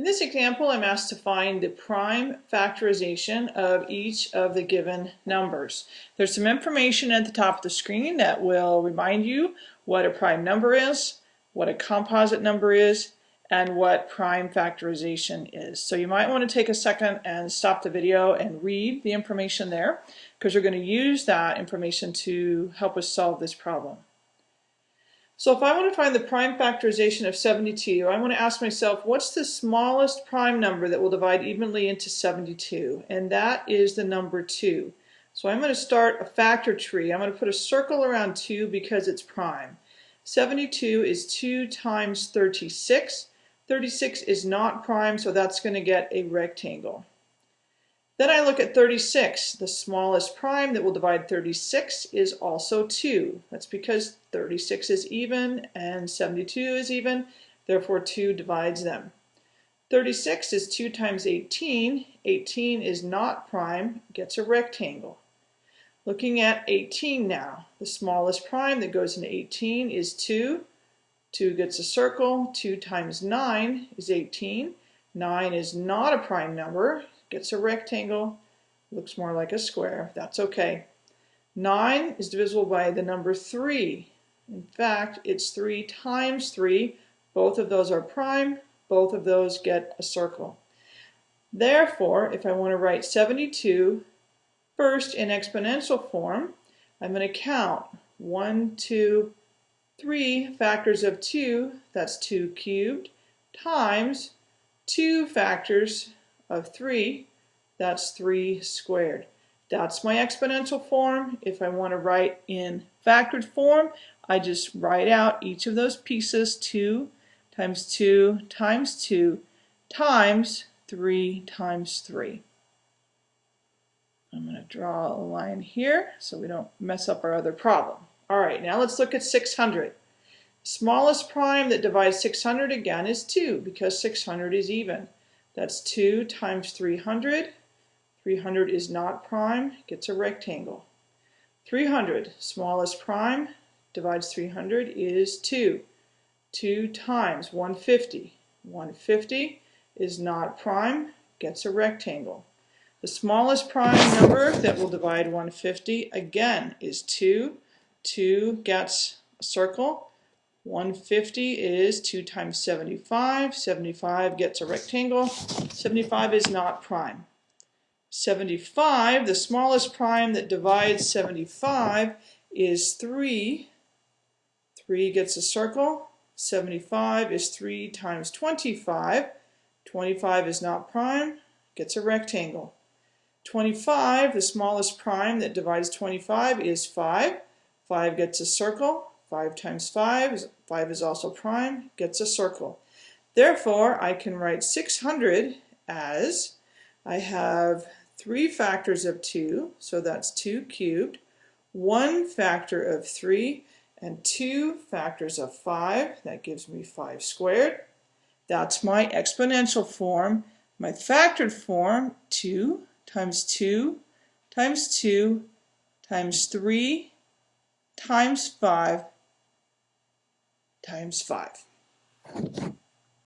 In this example, I'm asked to find the prime factorization of each of the given numbers. There's some information at the top of the screen that will remind you what a prime number is, what a composite number is, and what prime factorization is. So you might want to take a second and stop the video and read the information there because you're going to use that information to help us solve this problem. So if I want to find the prime factorization of 72, I want to ask myself, what's the smallest prime number that will divide evenly into 72? And that is the number 2. So I'm going to start a factor tree. I'm going to put a circle around 2 because it's prime. 72 is 2 times 36. 36 is not prime, so that's going to get a rectangle. Then I look at 36. The smallest prime that will divide 36 is also 2. That's because 36 is even and 72 is even, therefore 2 divides them. 36 is 2 times 18. 18 is not prime, gets a rectangle. Looking at 18 now, the smallest prime that goes into 18 is 2. 2 gets a circle. 2 times 9 is 18. 9 is not a prime number, gets a rectangle, looks more like a square. That's okay. 9 is divisible by the number 3. In fact, it's 3 times 3. Both of those are prime. Both of those get a circle. Therefore, if I want to write 72 first in exponential form, I'm going to count 1, 2, 3 factors of 2, that's 2 cubed, times 2 factors of 3, that's 3 squared. That's my exponential form. If I want to write in factored form, I just write out each of those pieces, 2 times 2 times 2 times 3 times 3. I'm going to draw a line here so we don't mess up our other problem. All right, now let's look at 600. Smallest prime that divides 600 again is 2 because 600 is even. That's 2 times 300. 300 is not prime, gets a rectangle. 300, smallest prime, divides 300 is 2. 2 times 150. 150 is not prime, gets a rectangle. The smallest prime number that will divide 150 again is 2. 2 gets a circle. 150 is 2 times 75. 75 gets a rectangle. 75 is not prime. 75, the smallest prime that divides 75 is 3. 3 gets a circle. 75 is 3 times 25. 25 is not prime, gets a rectangle. 25, the smallest prime that divides 25 is 5. 5 gets a circle. 5 times 5, is, 5 is also prime, gets a circle. Therefore, I can write 600 as I have 3 factors of 2, so that's 2 cubed, 1 factor of 3, and 2 factors of 5, that gives me 5 squared. That's my exponential form. My factored form, 2 times 2 times 2 times 3 times 5 times 5.